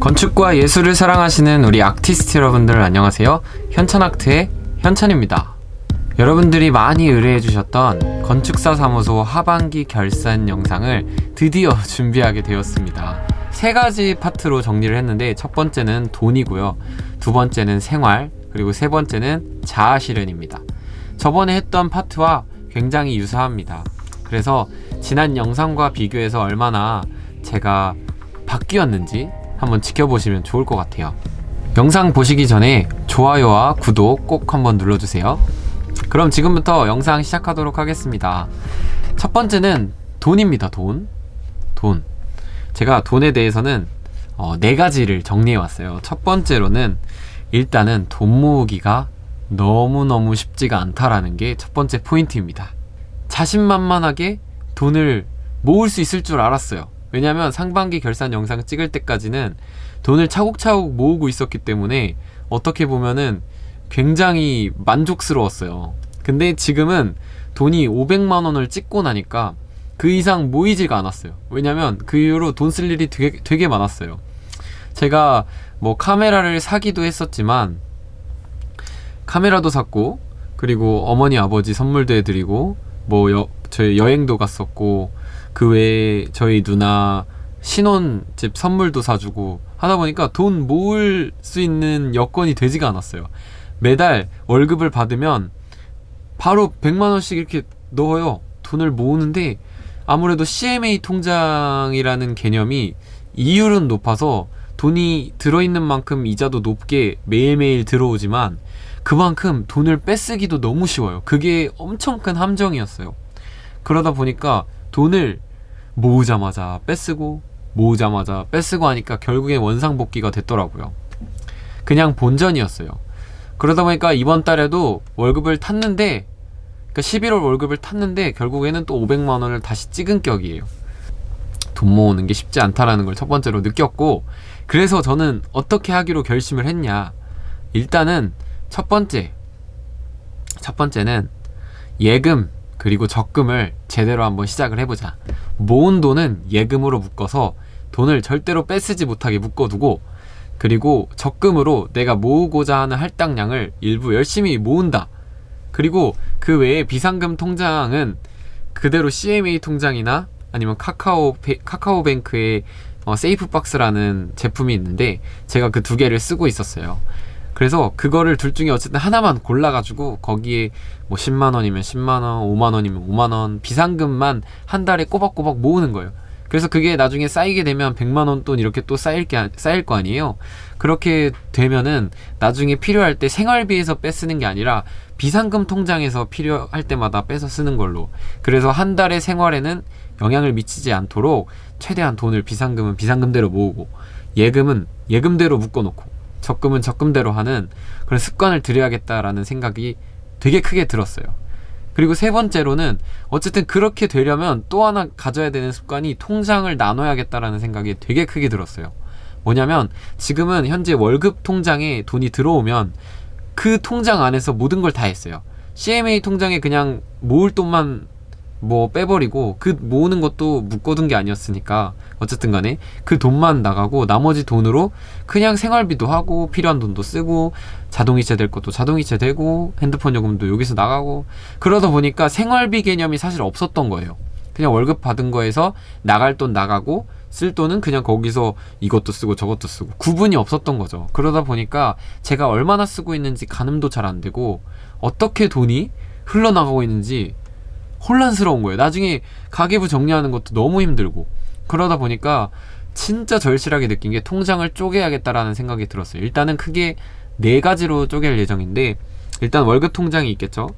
건축과 예술을 사랑하시는 우리 아티스트 여러분들 안녕하세요. 현천아트의 현천입니다. 여러분들이 많이 의뢰해 주셨던 건축사 사무소 하반기 결산 영상을 드디어 준비하게 되었습니다. 세 가지 파트로 정리를 했는데 첫 번째는 돈이고요. 두 번째는 생활, 그리고 세 번째는 자아 실현입니다. 저번에 했던 파트와 굉장히 유사합니다. 그래서 지난 영상과 비교해서 얼마나 제가 바뀌었는지 한번 지켜보시면 좋을 것 같아요. 영상 보시기 전에 좋아요와 구독 꼭 한번 눌러주세요. 그럼 지금부터 영상 시작하도록 하겠습니다. 첫 번째는 돈입니다. 돈. 돈. 제가 돈에 대해서는 어, 네 가지를 정리해 왔어요. 첫 번째로는 일단은 돈 모으기가 너무너무 쉽지가 않다라는 게 첫 번째 포인트입니다. 자신만만하게 돈을 모을 수 있을 줄 알았어요. 왜냐면 상반기 결산 영상 찍을 때까지는 돈을 차곡차곡 모으고 있었기 때문에 어떻게 보면은 굉장히 만족스러웠어요. 근데 지금은 돈이 500만 원을 찍고 나니까 그 이상 모이지가 않았어요. 왜냐면 그 이후로 돈 쓸 일이 되게, 되게 많았어요. 제가 뭐 카메라를 사기도 했었지만 카메라도 샀고 그리고 어머니 아버지 선물도 해드리고 뭐 여, 저희 여행도 갔었고 그 외에 저희 누나 신혼집 선물도 사주고 하다 보니까 돈 모을 수 있는 여건이 되지가 않았어요. 매달 월급을 받으면 바로 100만원씩 이렇게 넣어요. 돈을 모으는데 아무래도 CMA 통장이라는 개념이 이율은 높아서 돈이 들어있는 만큼 이자도 높게 매일매일 들어오지만 그만큼 돈을 뺏쓰기도 너무 쉬워요. 그게 엄청 큰 함정이었어요. 그러다 보니까 돈을 모으자마자 뺏쓰고 모으자마자 뺏쓰고 하니까 결국에 원상복귀가 됐더라고요. 그냥 본전이었어요. 그러다 보니까 이번 달에도 월급을 탔는데 그러니까 11월 월급을 탔는데 결국에는 또 500만 원을 다시 찍은 격이에요. 돈 모으는 게 쉽지 않다라는 걸 첫 번째로 느꼈고 그래서 저는 어떻게 하기로 결심을 했냐 일단은 첫 번째 첫 번째는 예금 그리고 적금을 제대로 한번 시작을 해보자 모은 돈은 예금으로 묶어서 돈을 절대로 뺏쓰지 못하게 묶어두고 그리고 적금으로 내가 모으고자 하는 할당량을 일부 열심히 모은다 그리고 그 외에 비상금 통장은 그대로 CMA 통장이나 아니면 카카오 카카오뱅크의 어, 세이프박스라는 제품이 있는데 제가 그 두 개를 쓰고 있었어요. 그래서 그거를 둘 중에 어쨌든 하나만 골라가지고 거기에 뭐 10만원이면 10만원, 5만원이면 5만원 비상금만 한 달에 꼬박꼬박 모으는 거예요. 그래서 그게 나중에 쌓이게 되면 100만원 돈 이렇게 또 쌓일 게 쌓일 거 아니에요. 그렇게 되면은 나중에 필요할 때 생활비에서 빼쓰는 게 아니라 비상금 통장에서 필요할 때마다 빼서 쓰는 걸로. 그래서 한 달의 생활에는 영향을 미치지 않도록 최대한 돈을 비상금은 비상금대로 모으고 예금은 예금대로 묶어놓고 적금은 적금대로 하는 그런 습관을 들여야겠다라는 생각이 되게 크게 들었어요. 그리고 세 번째로는 어쨌든 그렇게 되려면 또 하나 가져야 되는 습관이 통장을 나눠야겠다라는 생각이 되게 크게 들었어요. 뭐냐면 지금은 현재 월급 통장에 돈이 들어오면 그 통장 안에서 모든 걸 다 했어요. CMA 통장에 그냥 모을 돈만 뭐 빼버리고 그 모으는 것도 묶어둔 게 아니었으니까 어쨌든 간에 그 돈만 나가고 나머지 돈으로 그냥 생활비도 하고 필요한 돈도 쓰고 자동이체 될 것도 자동이체 되고 핸드폰 요금도 여기서 나가고 그러다 보니까 생활비 개념이 사실 없었던 거예요. 그냥 월급 받은 거에서 나갈 돈 나가고 쓸 돈은 그냥 거기서 이것도 쓰고 저것도 쓰고 구분이 없었던 거죠. 그러다 보니까 제가 얼마나 쓰고 있는지 가늠도 잘 안 되고 어떻게 돈이 흘러나가고 있는지 혼란스러운 거예요. 나중에 가계부 정리하는 것도 너무 힘들고 그러다 보니까 진짜 절실하게 느낀 게 통장을 쪼개야겠다라는 생각이 들었어요. 일단은 크게 네 가지로 쪼갤 예정인데 일단 월급 통장이 있겠죠.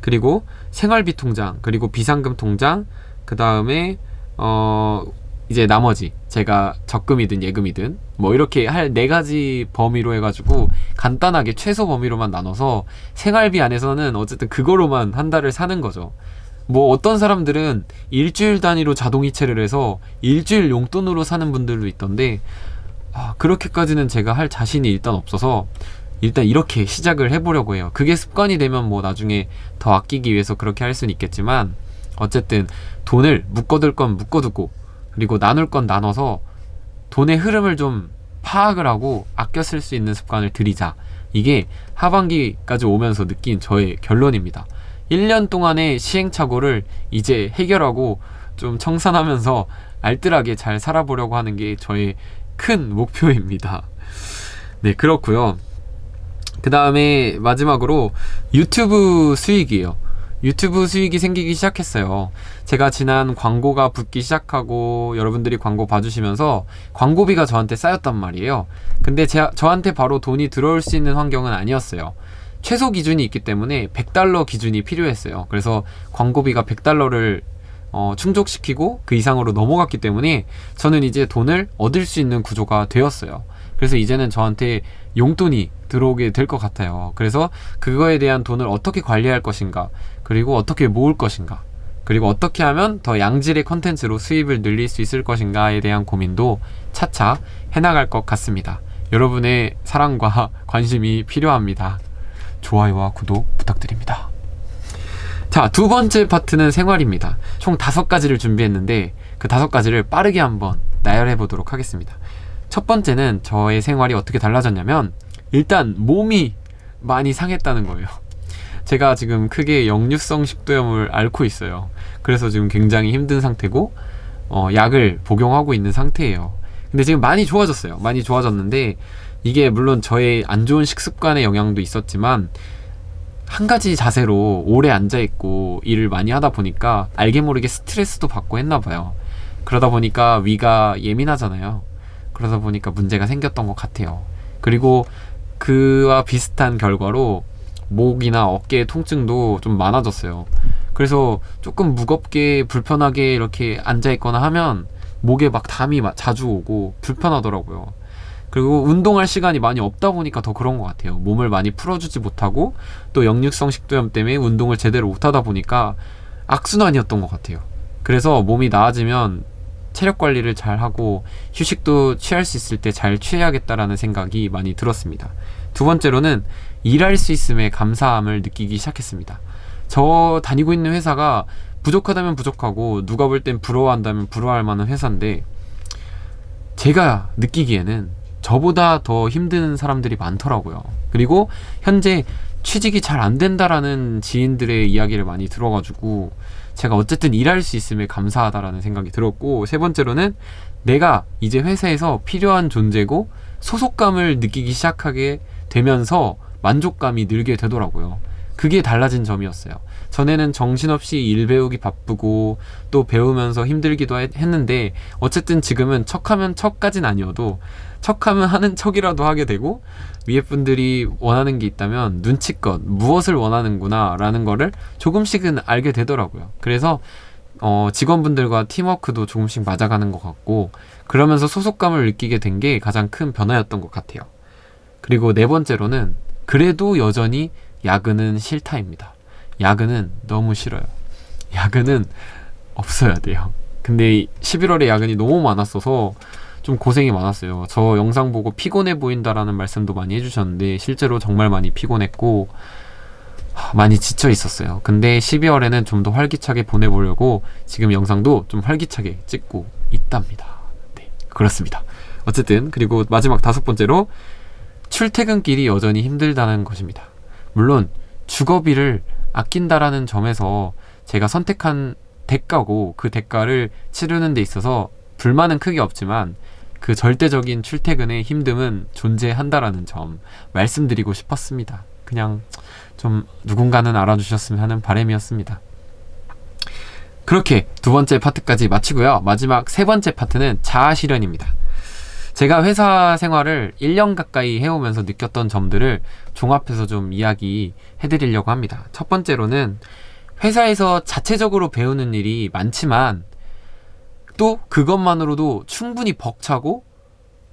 그리고 생활비 통장, 그리고 비상금 통장, 그 다음에 어 이제 나머지 제가 적금이든 예금이든 뭐 이렇게 할 네 가지 범위로 해가지고 간단하게 최소 범위로만 나눠서 생활비 안에서는 어쨌든 그거로만 한 달을 사는 거죠. 뭐 어떤 사람들은 일주일 단위로 자동이체를 해서 일주일 용돈으로 사는 분들도 있던데 아, 그렇게까지는 제가 할 자신이 일단 없어서 일단 이렇게 시작을 해보려고 해요 그게 습관이 되면 뭐 나중에 더 아끼기 위해서 그렇게 할 수는 있겠지만 어쨌든 돈을 묶어둘 건 묶어두고 그리고 나눌 건 나눠서 돈의 흐름을 좀 파악을 하고 아껴 쓸 수 있는 습관을 들이자. 이게 하반기까지 오면서 느낀 저의 결론입니다. 1년 동안의 시행착오를 이제 해결하고 좀 청산하면서 알뜰하게 잘 살아보려고 하는 게 저의 큰 목표입니다. 네, 그렇고요. 그 다음에 마지막으로 유튜브 수익이에요. 유튜브 수익이 생기기 시작했어요. 제가 지난 광고가 붙기 시작하고 여러분들이 광고 봐주시면서 광고비가 저한테 쌓였단 말이에요. 근데 제, 저한테 바로 돈이 들어올 수 있는 환경은 아니었어요. 최소 기준이 있기 때문에 100달러 기준이 필요했어요. 그래서 광고비가 100달러를 어, 충족시키고 그 이상으로 넘어갔기 때문에 저는 이제 돈을 얻을 수 있는 구조가 되었어요. 그래서 이제는 저한테 용돈이 들어오게 될 것 같아요. 그래서 그거에 대한 돈을 어떻게 관리할 것인가, 그리고 어떻게 모을 것인가, 그리고 어떻게 하면 더 양질의 컨텐츠로 수입을 늘릴 수 있을 것인가에 대한 고민도 차차 해나갈 것 같습니다. 여러분의 사랑과 관심이 필요합니다. 좋아요와 구독 부탁드립니다. 자, 두 번째 파트는 생활입니다. 총 다섯 가지를 준비했는데 그 다섯 가지를 빠르게 한번 나열해 보도록 하겠습니다. 첫 번째는 저의 생활이 어떻게 달라졌냐면 일단 몸이 많이 상했다는 거예요. 제가 지금 크게 역류성 식도염을 앓고 있어요. 그래서 지금 굉장히 힘든 상태고 어, 약을 복용하고 있는 상태예요. 근데 지금 많이 좋아졌어요. 많이 좋아졌는데 이게 물론 저의 안 좋은 식습관의 영향도 있었지만 한 가지 자세로 오래 앉아 있고 일을 많이 하다 보니까 알게 모르게 스트레스도 받고 했나 봐요. 그러다 보니까 위가 예민하잖아요. 그러다 보니까 문제가 생겼던 것 같아요. 그리고 그와 비슷한 결과로 목이나 어깨 통증도 좀 많아졌어요. 그래서 조금 무겁게 불편하게 이렇게 앉아 있거나 하면 목에 막 담이 자주 오고 불편하더라고요. 그리고 운동할 시간이 많이 없다 보니까 더 그런 것 같아요. 몸을 많이 풀어주지 못하고 또 역류성 식도염 때문에 운동을 제대로 못하다 보니까 악순환이었던 것 같아요. 그래서 몸이 나아지면 체력 관리를 잘 하고 휴식도 취할 수 있을 때 잘 취해야겠다라는 생각이 많이 들었습니다. 두 번째로는 일할 수 있음에 감사함을 느끼기 시작했습니다. 저 다니고 있는 회사가 부족하다면 부족하고 누가 볼 땐 부러워한다면 부러워할 만한 회사인데 제가 느끼기에는 저보다 더 힘든 사람들이 많더라고요. 그리고 현재 취직이 잘 안 된다라는 지인들의 이야기를 많이 들어가지고 제가 어쨌든 일할 수 있음에 감사하다라는 생각이 들었고 세 번째로는 내가 이제 회사에서 필요한 존재고 소속감을 느끼기 시작하게 되면서 만족감이 늘게 되더라고요. 그게 달라진 점이었어요. 전에는 정신없이 일 배우기 바쁘고 또 배우면서 힘들기도 했 는데 어쨌든 지금은 척하면 척까진 아니어도 척하면 하는 척이라도 하게 되고 위에 분들이 원하는 게 있다면 눈치껏 무엇을 원하는구나 라는 거를 조금씩은 알게 되더라고요. 그래서 어, 직원분들과 팀워크도 조금씩 맞아가는 것 같고 그러면서 소속감을 느끼게 된 게 가장 큰 변화였던 것 같아요. 그리고 네 번째로는 그래도 여전히 야근은 싫다입니다. 야근은 너무 싫어요. 야근은 없어야 돼요. 근데 11월에 야근이 너무 많았어서 좀 고생이 많았어요. 저 영상 보고 피곤해 보인다라는 말씀도 많이 해주셨는데 실제로 정말 많이 피곤했고 많이 지쳐 있었어요. 근데 12월에는 좀 더 활기차게 보내보려고 지금 영상도 좀 활기차게 찍고 있답니다. 네, 그렇습니다. 어쨌든 그리고 마지막 다섯 번째로 출퇴근길이 여전히 힘들다는 것입니다. 물론 주거비를 아낀다라는 점에서 제가 선택한 대가고 그 대가를 치르는 데 있어서 불만은 크게 없지만 그 절대적인 출퇴근의 힘듦은 존재한다라는 점 말씀드리고 싶었습니다. 그냥 좀 누군가는 알아주셨으면 하는 바람이었습니다. 그렇게 두 번째 파트까지 마치고요. 마지막 세 번째 파트는 자아 실현입니다. 제가 회사 생활을 1년 가까이 해오면서 느꼈던 점들을 종합해서 좀 이야기 해 드리려고 합니다. 첫 번째로는 회사에서 자체적으로 배우는 일이 많지만 또 그것만으로도 충분히 벅차고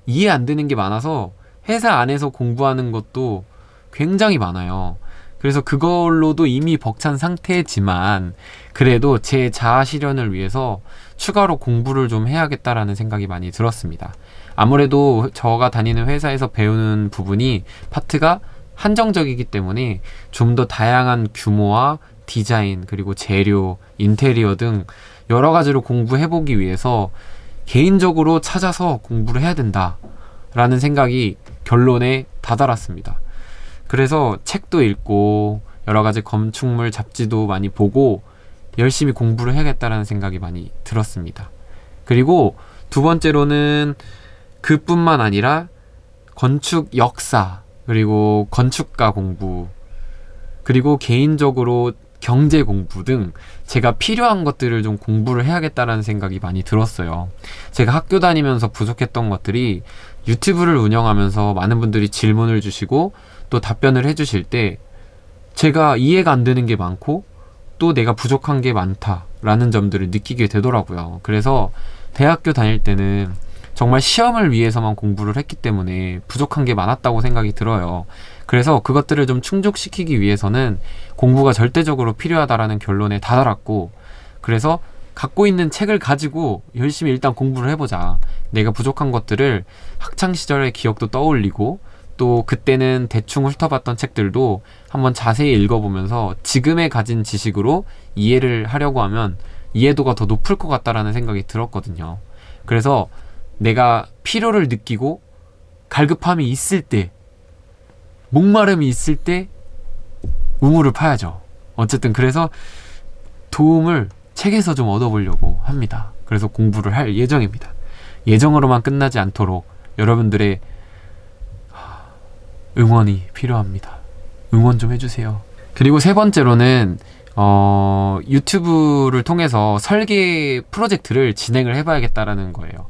이해 안 되는 게 많아서 회사 안에서 공부하는 것도 굉장히 많아요. 그래서 그걸로도 이미 벅찬 상태지만 그래도 제 자아 실현을 위해서 추가로 공부를 좀 해야겠다라는 생각이 많이 들었습니다. 아무래도 저가 다니는 회사에서 배우는 부분이 파트가 한정적이기 때문에 좀 더 다양한 규모와 디자인 그리고 재료, 인테리어 등 여러 가지로 공부해 보기 위해서 개인적으로 찾아서 공부를 해야 된다 라는 생각이 결론에 다다랐습니다. 그래서 책도 읽고 여러 가지 건축물 잡지도 많이 보고 열심히 공부를 해야겠다라는 생각이 많이 들었습니다. 그리고 두 번째로는 그뿐만 아니라 건축 역사 그리고 건축가 공부 그리고 개인적으로 경제 공부 등 제가 필요한 것들을 좀 공부를 해야겠다라는 생각이 많이 들었어요. 제가 학교 다니면서 부족했던 것들이 유튜브를 운영하면서 많은 분들이 질문을 주시고 또 답변을 해주실 때 제가 이해가 안 되는 게 많고 또 내가 부족한 게 많다라는 점들을 느끼게 되더라고요. 그래서 대학교 다닐 때는 정말 시험을 위해서만 공부를 했기 때문에 부족한 게 많았다고 생각이 들어요. 그래서 그것들을 좀 충족시키기 위해서는 공부가 절대적으로 필요하다라는 결론에 다다랐고, 그래서 갖고 있는 책을 가지고 열심히 일단 공부를 해보자. 내가 부족한 것들을 학창 시절의 기억도 떠올리고, 또 그때는 대충 훑어봤던 책들도 한번 자세히 읽어보면서 지금에 가진 지식으로 이해를 하려고 하면 이해도가 더 높을 것 같다라는 생각이 들었거든요. 그래서 내가 필요를 느끼고 갈급함이 있을 때, 목마름이 있을 때 우물을 파야죠. 어쨌든 그래서 도움을 책에서 좀 얻어보려고 합니다. 그래서 공부를 할 예정입니다. 예정으로만 끝나지 않도록 여러분들의 응원이 필요합니다. 응원 좀 해주세요. 그리고 세 번째로는 어, 유튜브를 통해서 설계 프로젝트를 진행을 해봐야겠다라는 거예요.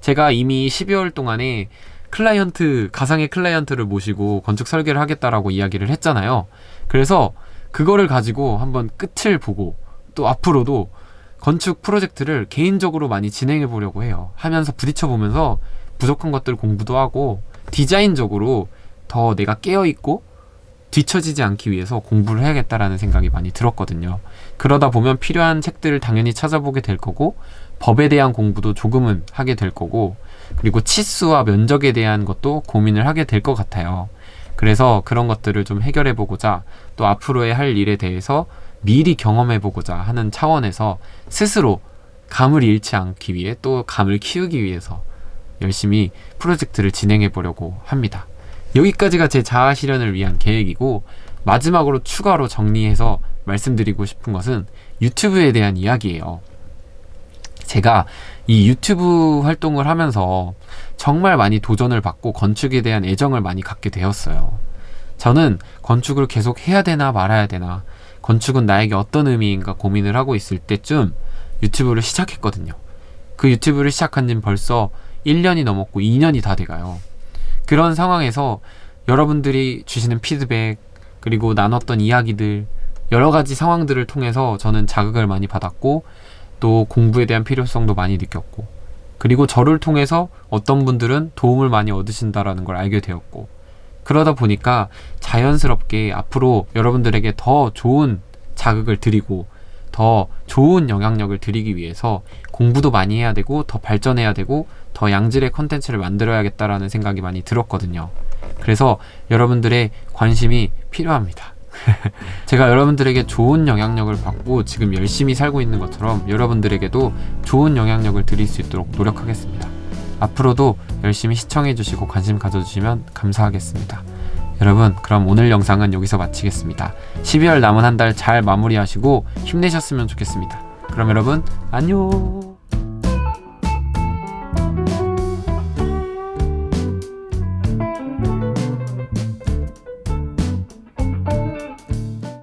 제가 이미 12월 동안에 클라이언트, 가상의 클라이언트를 모시고 건축 설계를 하겠다라고 이야기를 했잖아요. 그래서 그거를 가지고 한번 끝을 보고 또 앞으로도 건축 프로젝트를 개인적으로 많이 진행해 보려고 해요. 하면서 부딪혀 보면서 부족한 것들 공부도 하고 디자인적으로 더 내가 깨어 있고 뒤처지지 않기 위해서 공부를 해야겠다라는 생각이 많이 들었거든요. 그러다 보면 필요한 책들을 당연히 찾아보게 될 거고 법에 대한 공부도 조금은 하게 될 거고 그리고 치수와 면적에 대한 것도 고민을 하게 될 것 같아요. 그래서 그런 것들을 좀 해결해 보고자 또 앞으로의 할 일에 대해서 미리 경험해 보고자 하는 차원에서 스스로 감을 잃지 않기 위해 또 감을 키우기 위해서 열심히 프로젝트를 진행해 보려고 합니다. 여기까지가 제 자아 실현을 위한 계획이고 마지막으로 추가로 정리해서 말씀드리고 싶은 것은 유튜브에 대한 이야기예요. 제가 이 유튜브 활동을 하면서 정말 많이 도전을 받고 건축에 대한 애정을 많이 갖게 되었어요. 저는 건축을 계속 해야 되나 말아야 되나, 건축은 나에게 어떤 의미인가 고민을 하고 있을 때쯤 유튜브를 시작했거든요. 그 유튜브를 시작한 지는 벌써 1년이 넘었고 2년이 다 돼가요. 그런 상황에서 여러분들이 주시는 피드백, 그리고 나눴던 이야기들, 여러 가지 상황들을 통해서 저는 자극을 많이 받았고, 또 공부에 대한 필요성도 많이 느꼈고, 그리고 저를 통해서 어떤 분들은 도움을 많이 얻으신다라는 걸 알게 되었고, 그러다 보니까 자연스럽게 앞으로 여러분들에게 더 좋은 자극을 드리고, 더 좋은 영향력을 드리기 위해서 공부도 많이 해야 되고, 더 발전해야 되고, 더 양질의 컨텐츠를 만들어야겠다라는 생각이 많이 들었거든요. 그래서 여러분들의 관심이 필요합니다. 제가 여러분들에게 좋은 영향력을 받고 지금 열심히 살고 있는 것처럼 여러분들에게도 좋은 영향력을 드릴 수 있도록 노력하겠습니다. 앞으로도 열심히 시청해주시고 관심 가져주시면 감사하겠습니다. 여러분, 그럼 오늘 영상은 여기서 마치겠습니다. 12월 남은 한 달 잘 마무리하시고 힘내셨으면 좋겠습니다. 그럼 여러분, 안녕!